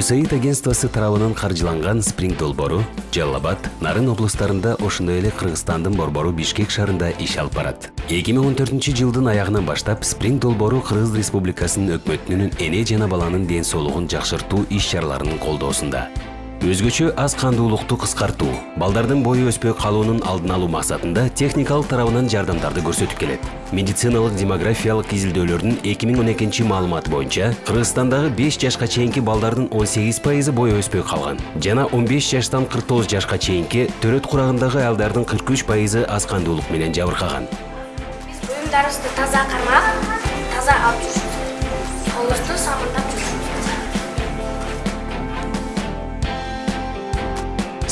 USAID агентствосы тарабынан каржыланган спринг долбоору жалал нарын облустарында ошондой эле кыргызстандын борбору бишкек шаарында иш алып барат. Эки миң он баштап спринг долбоору кыргыз республикасынын өкмөтүнүн эне жана баланын ден соолугун жакшыртуу иш чараларынын колдоосунда. Өзгөчө аз кандуулукту кыскартуу балдардын бою өспөй калуунун алдын алуу максатында техникалык тарабынан жардамдарды көрсөтүп келет. Медициналык демографиялык изилдөөлөрдүн эки миң он экинчи маалыматы боюнча кыргызстандагы беш жашка чейинки балдардын он сегиз пайызы бою өспөй калган жана он беш жаштан кырк тогуз жашка чейинки төрөт курагындагы аялдардын кырк үч пайызы аз кандуулук менен жабыркаган. Биз буюмдарыбызды таза кармап таза алып жүрүшүбүз жүрүшүбүз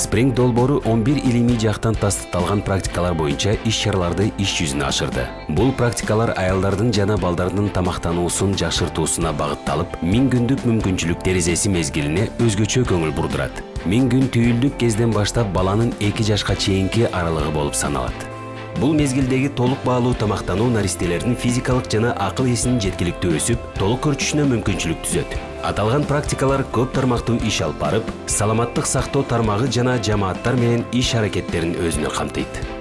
спринг долбоору он бир илимий жактан тастыкталган практикалар боюнча иш чараларды иш жүзүнө ашырды. Бул практикалар аялдардын жана балдардын тамактануусун жакшыртуусуна багытталып миң күндүк мүмкүнчүлүк терезеси мезгилине өзгөчө көңүл бурдурат. Миң күн түйүлдүк кезден баштап баланын эки жашка чейинки аралыгы болуп саналат. Бул мезгилдеги толук баалуу тамактануу наристелердин физикалык жана акыл эсинин жеткиликтүү өсүп толук көрчүшүнө мүмкүнчүлүк түзөт аталган практикалар көп тармактуу иш алып барып саламаттык сактоо тармагы жана жамааттар менен иш аракеттерин өзүнө камтыйт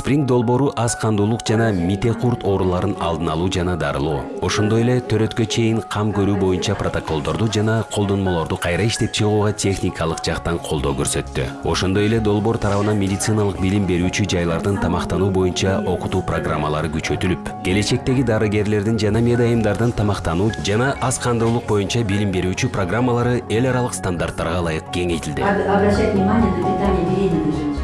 спринг долбоору аз кандуулук жана мите курт ооруларын алдын алуу жана дарылоо. Ошондой эле төрөткө чейин кам көрүү боюнча протоколдорду жана колдонмолорду кайра иштеп чыгууга техникалык жактан колдоо көрсөттү. Ошондой эле долбоор тарабынан медициналык билим берүүчү жайлардын тамактануу боюнча окутуу программалары күчөтүлүп келечектеги дарыгерлердин жана медайымдардын тамактануу жана аз кандуулук боюнча билим берүүчү программалары эл аралык стандарттарга ылайык кеңейтилди. Об- обращать внимание на питание беременных женщин.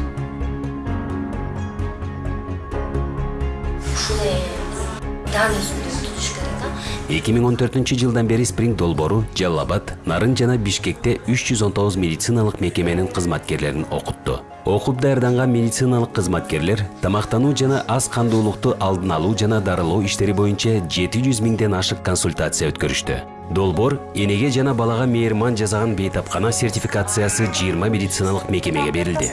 Дааны өзүндө tutуш керек да эки миң он төртүнчү жылдан бери спринг долбоору жалал нарын жана бишкекте үч жүз он тогуз медициналык мекеменин кызматкерлерин окутту окуп даярданган медициналык кызматкерлер тамактануу жана аз кандуулукту алдын алуу жана дарылоо иштери боюнча жети жүз миңден ашык консультация өткөрүштү долбоор энеге жана балага мейирман жасаган бейтапкана сертификациясы жыйырма медициналык мекемеге берилди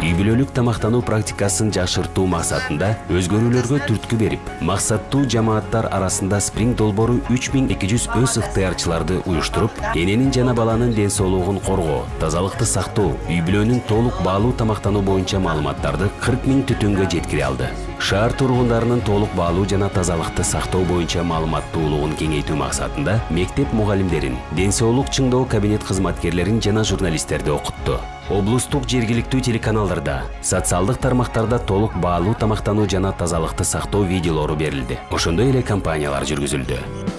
үй тамактануу практикасын жакшыртуу максатында өзгөрүүлөргө түрткү берип максаттуу жамааттар арасында спринг эки жүз өз ыктыярчыларды уюштуруп эненин жана баланын ден соолугун коргоо тазалыкты сактоо үй бүлөнүн толук баалуу тамактануу боюнча маалыматтарды кырк миң түтүнгө жеткире алды. Шаар тургундарынын толук баалуу жана тазалыкты сактоо боюнча маалыматтуулугун кеңейтүү максатында мектеп мугалимдерин ден соолук чыңдоо кабинет кызматкерлерин жана журналисттерди окутту. Облустук жергиликтүү телеканалдарда социалдык тармактарда толук баалуу тамактануу жана тазалыкты сактоо видеолору берилди ошондой эле кампаниялар жүргүзүлдү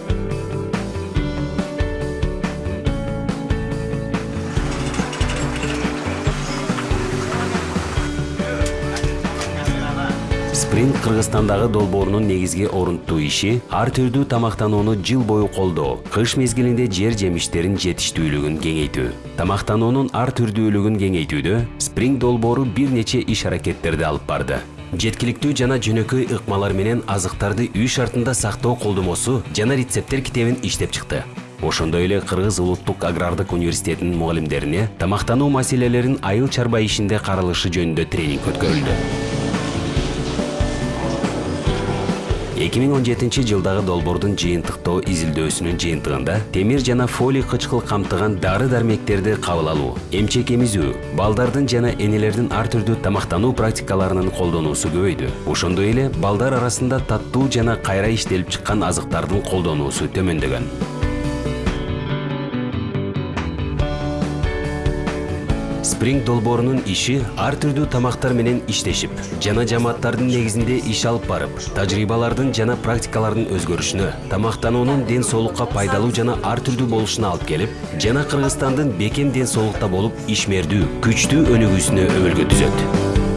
кыргызстандагы долбоорунун негизги орунттуу иши ар түрдүү тамактанууну жыл бою колдоо кыш мезгилинде жер жемиштерин жетиштүүлүгүн кеңейтүү. Тамактануунун ар түрдүүлүгүн кеңейтүүдө спринг долбоору бир нече иш аракеттерди алып барды. Жеткиликтүү жана жөнөкөй ыкмалар менен азыктарды үй шартында сактоо колдомосу жана рецепттер китебин иштеп чыкты. Ошондой эле кыргыз улуттук агрардык университетинин мугалимдерине тамактануу маселелерин айыл чарба ишинде каралышы жөнүндө тренинг өткөрүлдү. 2017 жылдагы долбоордун жыйынтыктоо изилдөөсүнүн жыйынтыгында темир жана фолий кычкыл камтыган дары дармектерди кабыл алуу эмчек эмизүү балдардын жана энелердин ар түрдүү тамактануу практикаларынын колдонуусу көбөйдү. Ошондой эле балдар арасында таттуу жана кайра иштелип чыккан азыктардын колдонуусу төмөндөгөн. Спринг долбоорунун иши ар түрдүү тамактар менен иштешип жана жамааттардын негизинде иш алып барып тажрыйбалардын жана практикалардын өзгөрүшүнө тамактануунун ден соолукка пайдалуу жана ар түрдүү болушуна алып келип жана кыргызстандын бекем ден соолукта болуп ишмердүү күчтүү өнүгүүсүнө өбөлгө түзөт.